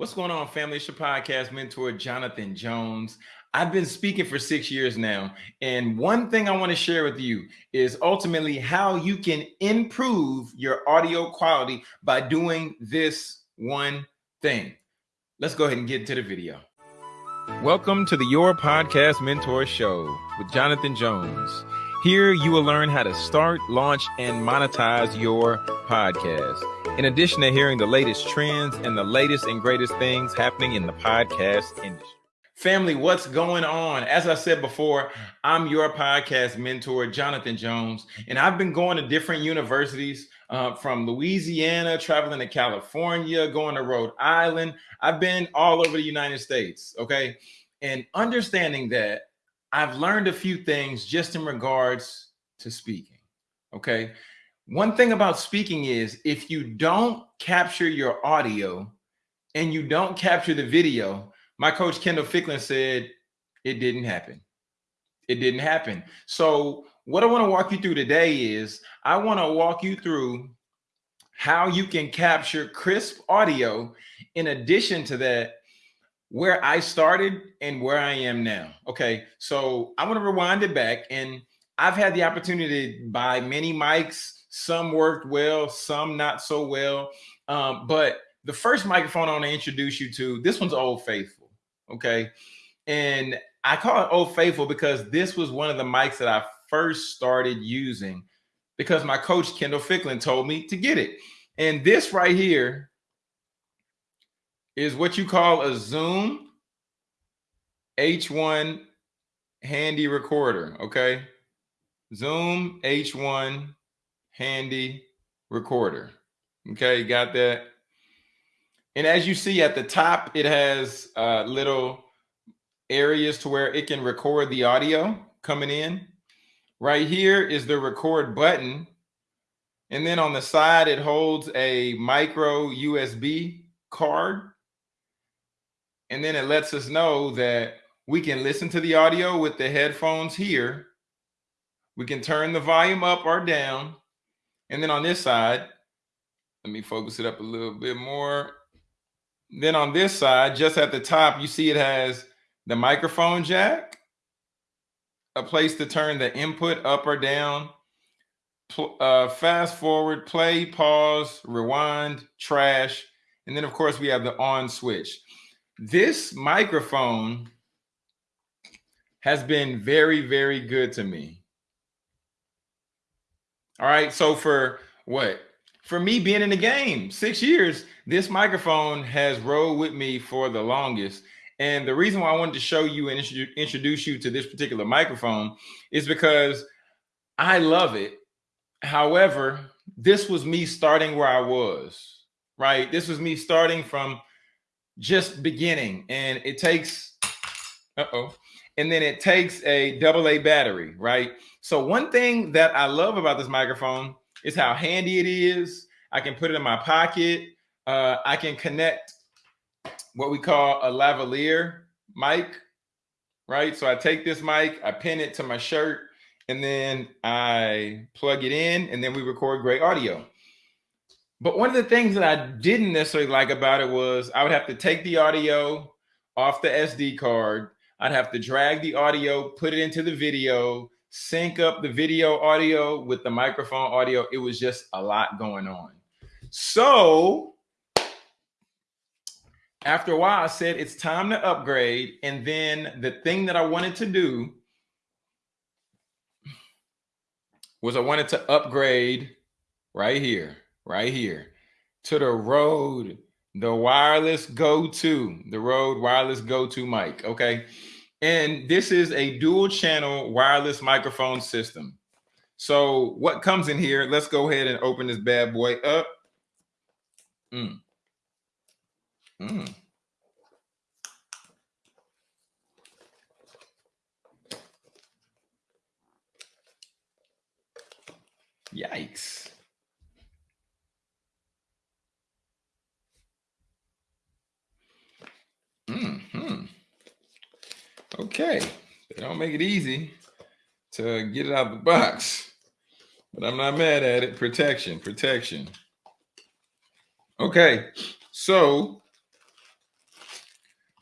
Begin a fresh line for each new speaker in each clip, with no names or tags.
What's going on, family? It's your podcast mentor, Jonathan Jones. I've been speaking for six years now. And one thing I want to share with you is ultimately how you can improve your audio quality by doing this one thing. Let's go ahead and get into the video. Welcome to the Your Podcast Mentor Show with Jonathan Jones. Here you will learn how to start, launch, and monetize your podcast. In addition to hearing the latest trends and the latest and greatest things happening in the podcast industry. Family, what's going on? As I said before, I'm your podcast mentor, Jonathan Jones, and I've been going to different universities uh, from Louisiana, traveling to California, going to Rhode Island. I've been all over the United States, okay? And understanding that I've learned a few things just in regards to speaking. Okay. One thing about speaking is if you don't capture your audio and you don't capture the video, my coach Kendall Ficklin said it didn't happen. It didn't happen. So, what I want to walk you through today is I want to walk you through how you can capture crisp audio. In addition to that, where I started and where I am now. Okay, so I want to rewind it back, and I've had the opportunity to buy many mics. Some worked well, some not so well. Um, but the first microphone I want to introduce you to, this one's Old Faithful. Okay, and I call it Old Faithful because this was one of the mics that I first started using because my coach Kendall Ficklin told me to get it. And this right here is what you call a Zoom H1 handy recorder, okay? Zoom H1 handy recorder. Okay, got that? And as you see at the top, it has uh, little areas to where it can record the audio coming in. Right here is the record button. And then on the side, it holds a micro USB card and then it lets us know that we can listen to the audio with the headphones here. We can turn the volume up or down. And then on this side, let me focus it up a little bit more. Then on this side, just at the top, you see it has the microphone jack, a place to turn the input up or down, uh, fast forward, play, pause, rewind, trash. And then, of course, we have the on switch. This microphone has been very, very good to me. All right. So for what? For me being in the game six years, this microphone has rolled with me for the longest. And the reason why I wanted to show you and introduce you to this particular microphone is because I love it. However, this was me starting where I was, right? This was me starting from just beginning and it takes uh-oh and then it takes a double a battery right? So one thing that i love about this microphone is how handy it is. I can put it in my pocket. Uh, i can connect what we call a lavalier mic right? So i take this mic i pin it to my shirt and then i plug it in and then we record great audio. But one of the things that I didn't necessarily like about it was I would have to take the audio off the SD card. I'd have to drag the audio, put it into the video, sync up the video audio with the microphone audio. It was just a lot going on. So after a while, I said it's time to upgrade. And then the thing that I wanted to do was I wanted to upgrade right here right here to the Rode, the wireless Go 2, the Rode wireless Go 2 mic. Okay. And this is a dual channel wireless microphone system. So what comes in here? Let's go ahead and open this bad boy up. Mm. Mm. Okay. They don't make it easy to get it out of the box, but I'm not mad at it. Protection, protection. Okay. So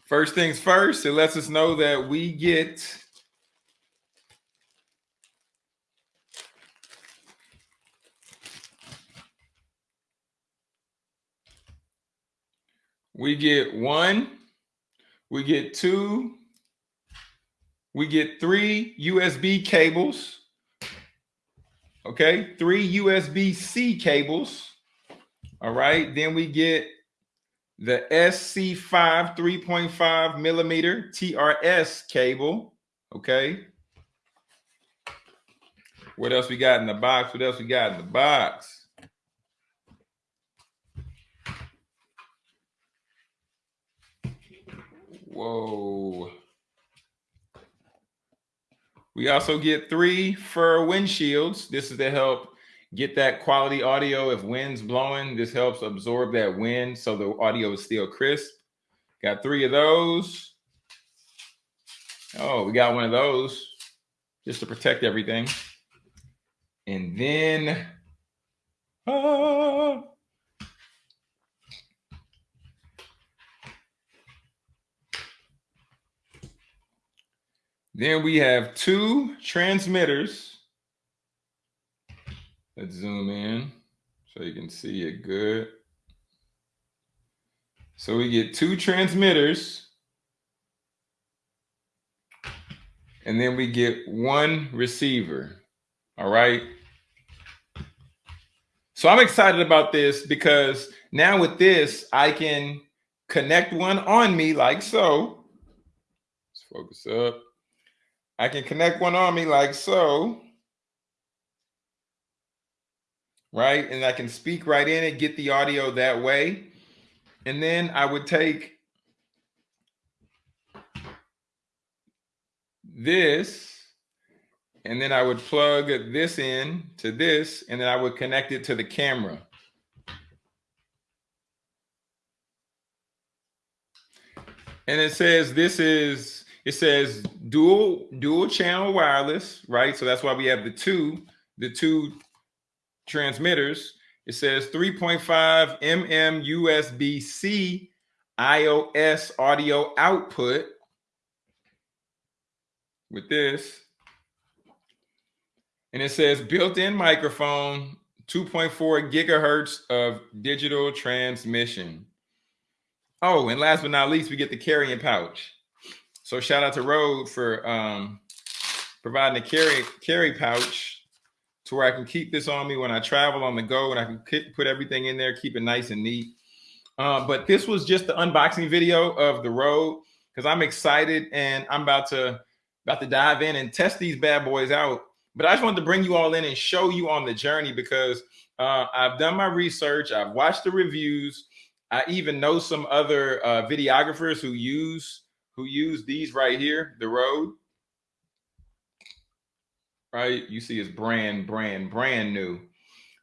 First things first, it lets us know that we get we get one, we get two, we get three USB cables. Okay, three USB-C cables. All right, then we get the SC5 3.5 millimeter TRS cable. Okay. What else we got in the box? What else we got in the box? Whoa. We also get three fur windshields. This is to help get that quality audio. If wind's blowing, this helps absorb that wind so the audio is still crisp. Got three of those. Oh, we got one of those just to protect everything. And then, ah, then we have two transmitters Let's zoom in so you can see it good. So we get two transmitters and then we get one receiver. All right. So I'm excited about this because now with this, I can connect one on me like so. Let's focus up. I can connect one on me like so right? And I can speak right in it, get the audio that way. And then I would take this and then I would plug this in to this and then I would connect it to the camera. And it says this is it says dual dual channel wireless, right? So that's why we have the two the two transmitters. It says 3.5 mm USB C iOS audio output with this. And it says built-in microphone, 2.4 gigahertz of digital transmission. Oh, and last but not least, we get the carrying pouch. So shout out to Rode for um, providing a carry carry pouch to where I can keep this on me when I travel on the go and I can put everything in there, keep it nice and neat. Uh, but this was just the unboxing video of the Rode because I'm excited and I'm about to about to dive in and test these bad boys out. But I just wanted to bring you all in and show you on the journey because uh, I've done my research. I've watched the reviews. I even know some other uh, videographers who use who use these right here, the Rode, right? You see it's brand, brand, brand new.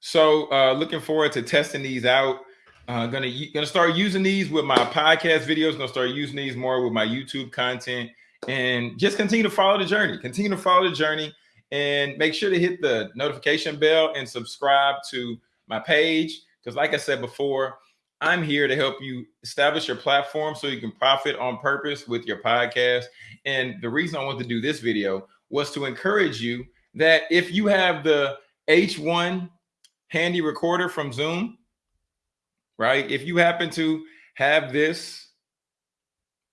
So uh, looking forward to testing these out. Uh, gonna gonna start using these with my podcast videos. Gonna start using these more with my YouTube content, and just continue to follow the journey. Continue to follow the journey, and make sure to hit the notification bell and subscribe to my page. Because, like I said before, I'm here to help you establish your platform so you can profit on purpose with your podcast. And the reason I want to do this video was to encourage you that if you have the H1 handy recorder from Zoom, right? If you happen to have this,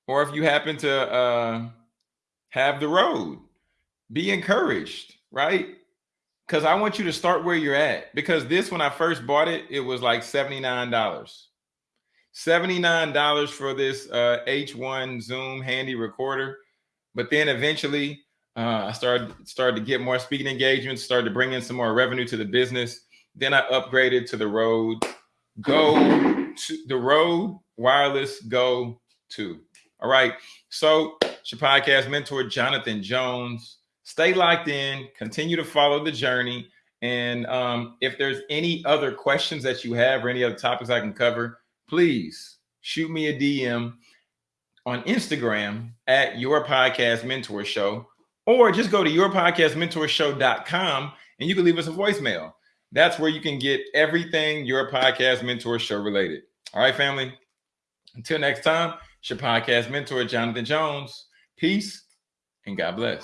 or if you happen to uh, have the Rode, be encouraged, right? Because I want you to start where you're at. Because this, when I first bought it, it was like $79. $79 for this uh, H1 Zoom handy recorder. But then eventually uh, I started started to get more speaking engagements, started to bring in some more revenue to the business. Then I upgraded to the Rode Go to the Rode Wireless Go 2. All right. So it's your podcast mentor, Jonathan Jones. Stay locked in, continue to follow the journey. And um, if there's any other questions that you have or any other topics I can cover, please shoot me a DM on Instagram at your podcast mentor show or just go to yourpodcastmentorshow.com and you can leave us a voicemail. That's where you can get everything your podcast mentor show related. All right, family. Until next time, it's your podcast mentor, Jonathan Jones. Peace and God bless.